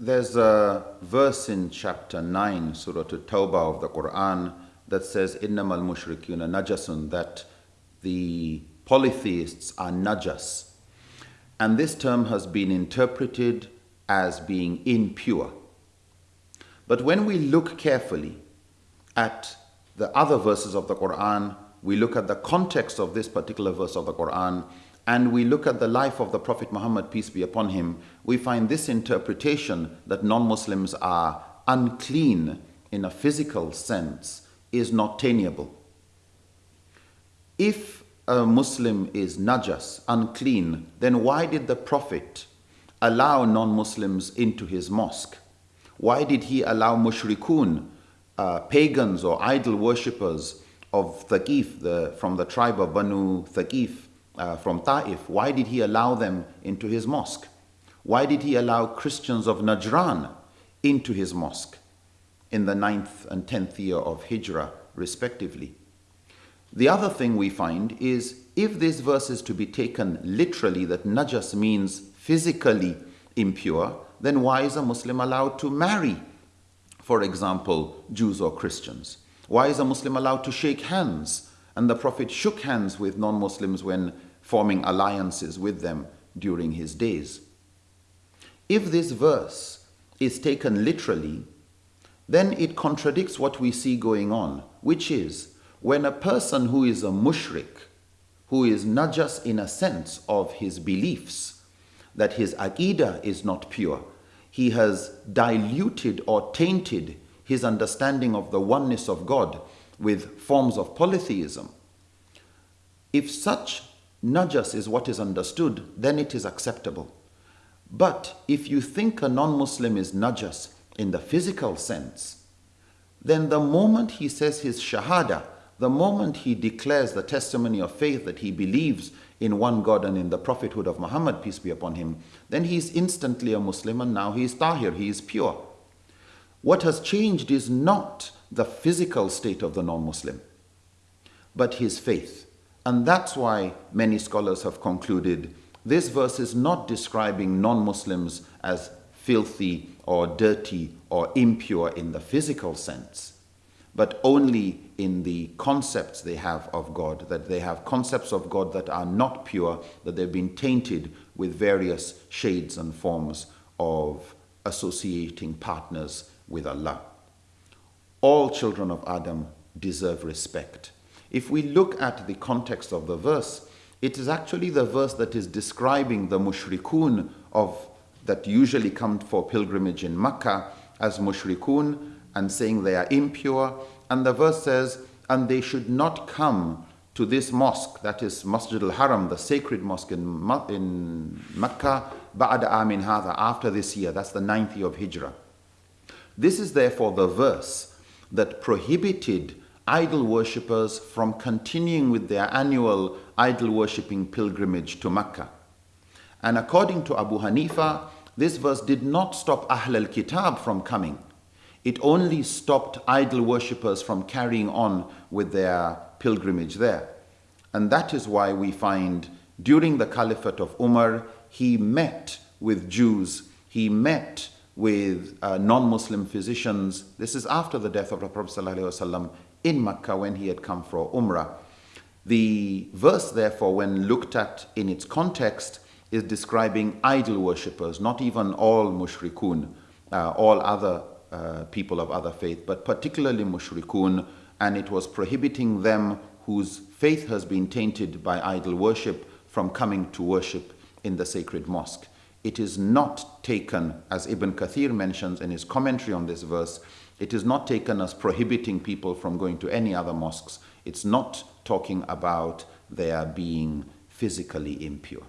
There's a verse in chapter 9, Surah At-Tawbah of the Quran that says, Innamal mushrikuna najasun, that the polytheists are najas. And this term has been interpreted as being impure. But when we look carefully at the other verses of the Quran, we look at the context of this particular verse of the Quran, and we look at the life of the Prophet Muhammad, peace be upon him, we find this interpretation that non Muslims are unclean in a physical sense is not tenable. If a Muslim is najas, unclean, then why did the Prophet allow non Muslims into his mosque? Why did he allow mushrikun, uh, pagans or idol worshippers of Thaqif, the, from the tribe of Banu Thaqif, uh, from Ta'if, why did he allow them into his mosque? Why did he allow Christians of Najran into his mosque in the ninth and tenth year of Hijrah, respectively? The other thing we find is if this verse is to be taken literally, that najas means physically impure, then why is a Muslim allowed to marry, for example, Jews or Christians? Why is a Muslim allowed to shake hands? And the Prophet shook hands with non Muslims when forming alliances with them during his days. If this verse is taken literally, then it contradicts what we see going on, which is when a person who is a mushrik, who is just in a sense of his beliefs, that his aqidah is not pure, he has diluted or tainted his understanding of the oneness of God with forms of polytheism. If such najas is what is understood, then it is acceptable. But if you think a non Muslim is najas in the physical sense, then the moment he says his shahada, the moment he declares the testimony of faith that he believes in one God and in the prophethood of Muhammad, peace be upon him, then he is instantly a Muslim and now he is tahir, he is pure. What has changed is not the physical state of the non Muslim, but his faith. And that's why many scholars have concluded this verse is not describing non Muslims as filthy or dirty or impure in the physical sense, but only in the concepts they have of God, that they have concepts of God that are not pure, that they've been tainted with various shades and forms of associating partners with Allah. All children of Adam deserve respect. If we look at the context of the verse, it is actually the verse that is describing the mushrikun of that usually come for pilgrimage in Mecca as mushrikun and saying they are impure. And the verse says, and they should not come to this mosque, that is Masjid al-Haram, the sacred mosque in, in Mecca, ba'da amin hadha, after this year, that's the ninth year of Hijrah. This is therefore the verse that prohibited idol worshippers from continuing with their annual idol worshipping pilgrimage to Mecca. And according to Abu Hanifa, this verse did not stop Ahl al Kitab from coming. It only stopped idol worshippers from carrying on with their pilgrimage there. And that is why we find during the caliphate of Umar, he met with Jews, he met with uh, non Muslim physicians. This is after the death of the Prophet ﷺ in Mecca when he had come for Umrah. The verse, therefore, when looked at in its context, is describing idol worshippers, not even all mushrikun, uh, all other uh, people of other faith, but particularly mushrikun, and it was prohibiting them whose faith has been tainted by idol worship from coming to worship in the sacred mosque. It is not taken, as Ibn Kathir mentions in his commentary on this verse, it is not taken as prohibiting people from going to any other mosques. It's not talking about their being physically impure.